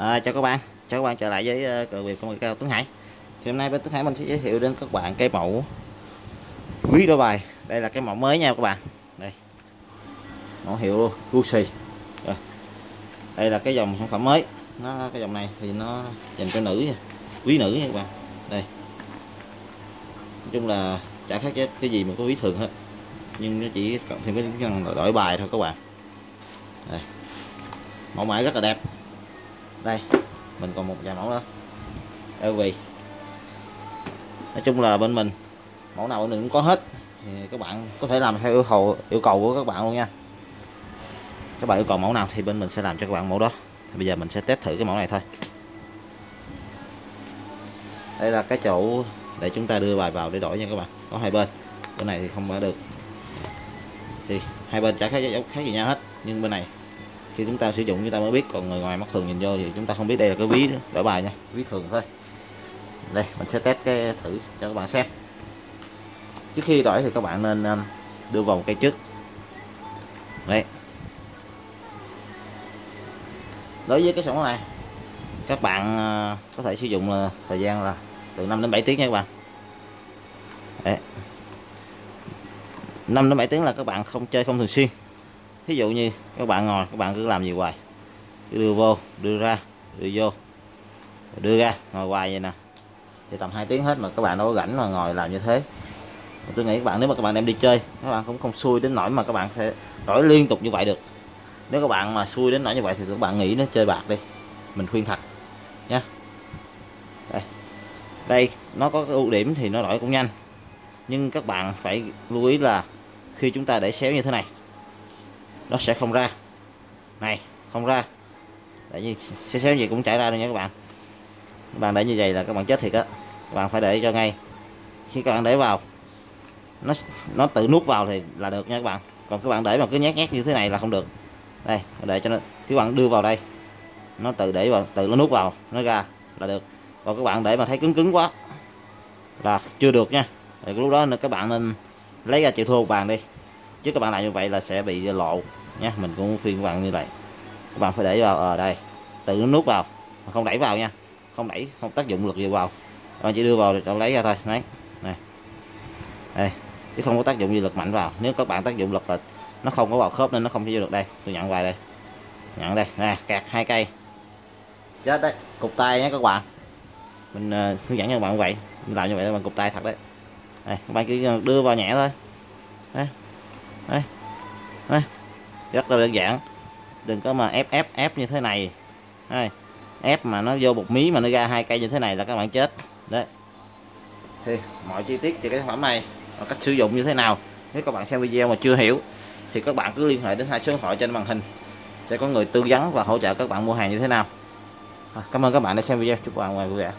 À, chào các bạn, chào các bạn trở lại với uh, cờ việc công nghệ cao Tuấn Hải. Thì hôm nay bên Tuấn Hải mình sẽ giới thiệu đến các bạn cái mẫu ví đôi bài. Đây là cái mẫu mới nha các bạn. Đây. Mẫu hiệu Gucci. Rồi. Đây là cái dòng sản phẩm mới. Nó cái dòng này thì nó dành cho nữ, quý nữ nha các bạn. Đây. Nói chung là chả khác cái gì mà có ví thường hết. Nhưng nó chỉ cộng thêm cái năng đổi bài thôi các bạn. Đây. Mẫu mã rất là đẹp đây, mình còn một vài mẫu nữa. LV nói chung là bên mình, mẫu nào mình cũng có hết. Thì các bạn có thể làm theo yêu cầu yêu cầu của các bạn luôn nha. Các bạn yêu cầu mẫu nào thì bên mình sẽ làm cho các bạn mẫu đó. Thì bây giờ mình sẽ test thử cái mẫu này thôi. Đây là cái chỗ để chúng ta đưa bài vào để đổi nha các bạn. Có hai bên bên này thì không mở được. Thì hai bên chả khác khác gì nhau hết. Nhưng bên này khi chúng ta sử dụng, chúng ta mới biết. Còn người ngoài mắt thường nhìn vô thì chúng ta không biết đây là cái ví đổi bài nha. Ví thường thôi. Đây, mình sẽ test cái thử cho các bạn xem. Trước khi đổi thì các bạn nên um, đưa vào một cây trước. Đấy. Đối với cái sản phẩm này, các bạn ờ, có thể sử dụng là thời gian là từ 5 đến 7 tiếng nha các bạn. Đấy. 5 đến 7 tiếng là các bạn không chơi không thường xuyên ví dụ như các bạn ngồi, các bạn cứ làm gì hoài? Cứ đưa vô, đưa ra, đưa vô đưa ra, ngồi hoài vậy nè. Thì tầm 2 tiếng hết mà các bạn đâu có rảnh mà ngồi làm như thế. Tôi nghĩ các bạn, nếu mà các bạn đem đi chơi, các bạn cũng không xui đến nỗi mà các bạn sẽ đổi liên tục như vậy được. Nếu các bạn mà xui đến nỗi như vậy thì các bạn nghĩ nó chơi bạc đi. Mình khuyên thật nha đây. Đây, nó có cái ưu điểm thì nó đổi cũng nhanh. Nhưng các bạn phải lưu ý là khi chúng ta để xéo như thế này nó sẽ không ra. Này, không ra. Tại vì xéo xéo gì cũng chảy ra luôn nha các bạn. Các bạn để như vậy là các bạn chết thiệt á. Các bạn phải để cho ngay. Khi các bạn để vào, nó nó tự nuốt vào thì là được nha các bạn. Còn các bạn để mà cứ nhét nhét như thế này là không được. Đây để cho nó các bạn đưa vào đây. Nó tự để vào, tự nó nuốt vào, nó ra là được. Còn các bạn để mà thấy cứng cứng quá là chưa được nha. Thì lúc đó các bạn nên lấy ra chịu thua một bàn đi. Chứ các bạn làm như vậy là sẽ bị lộ nha mình cũng phiên các bạn như vậy. Các bạn phải để vào ở đây tự nó nút vào không đẩy vào nha không đẩy không tác dụng lực gì vào. Các bạn chỉ đưa vào để lấy ra thôi đấy này. Đây chứ không có tác dụng gì lực mạnh vào. Nếu các bạn tác dụng lực là nó không có vào khớp nên nó không vô được đây. Tôi nhận vài đây nhận đây nè kẹt hai cây. Chết đấy cục tay nhé các bạn. Mình uh, hướng dẫn cho các bạn vậy mình làm như vậy là bằng cục tay thật đấy. Đây, các bạn chỉ ờ, đưa vào nhẹ thôi. Đấy đấy đấy rất là đơn giản. Đừng có mà ép ép ép như thế này. Đây. Ép mà nó vô một mí mà nó ra hai cây như thế này là các bạn chết. Đấy. Thì mọi chi tiết về cái sản phẩm này và cách sử dụng như thế nào nếu các bạn xem video mà chưa hiểu thì các bạn cứ liên hệ đến hai số điện thoại trên màn hình sẽ có người tư vấn và hỗ trợ các bạn mua hàng như thế nào. À, cảm ơn các bạn đã xem video. Chúc các bạn vui vẻ.